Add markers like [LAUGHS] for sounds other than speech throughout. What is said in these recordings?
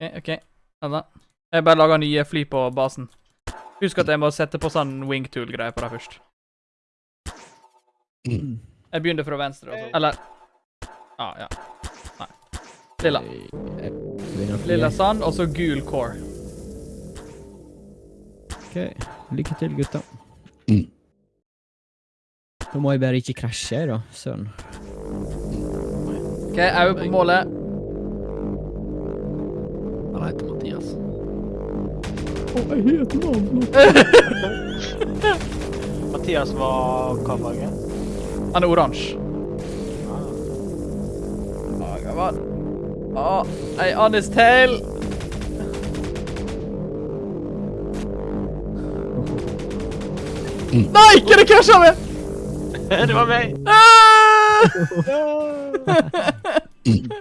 OK, OK. Vent da. Jeg bare lager nye fly på basen. Husk at jeg må sette på sånn wingtool-greier på deg først. Jeg begynner fra venstre, altså. Eller Ah, ja. Nei. Lilla. Jeg. Lilla sand, og så gul core. Ok, lykke til, gutta. Da må jeg bare ikke krasje, da. Søren. OK, øye på målet. Han heter Mathias. [LAUGHS] Mathias var hva farge? Han er oransje. Å, gammel. Å, ei Annis tail. Nei, ikke det krasja med? [LAUGHS] det var meg! Ah!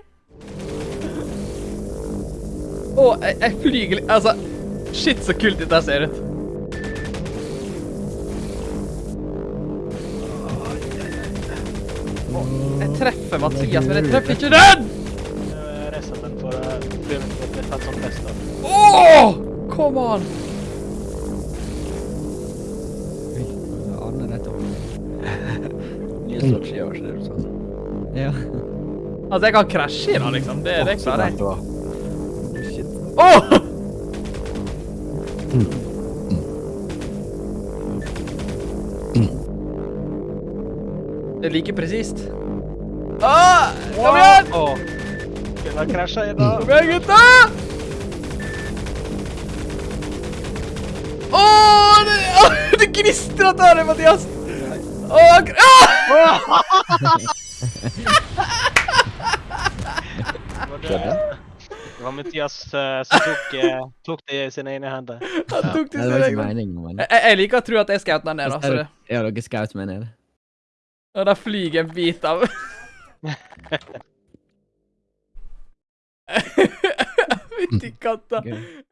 [LAUGHS] Å, jeg, jeg flyger litt Altså, shit, så kult dette ser ut. Å, jeg treffer Mathias, men jeg treffer ikke den! Resten den for fett som best. Åh, come on! Nye strategier, ikke det du [LAUGHS] sa? Ja. Altså, jeg kan krasje i den, liksom. Det, det klarer jeg. Åh! Det er like presist. Åh, kom igjen! Åh. Kunne ha krasja i dag. Kom igjen, gutta! Åh, det, gnister det gnistrer av det, Mathias! Åh, ah! [LAUGHS] Det var Mathias uh, som tok, uh, tok det i sine egne hender. [LAUGHS] Han tok det i sine egne men... Jeg, liker å tro at jeg skjøt den ned, da. Så det, Ja, dere skaut meg ned. og da flyger en bit av [LAUGHS] [LAUGHS] Fytti katta.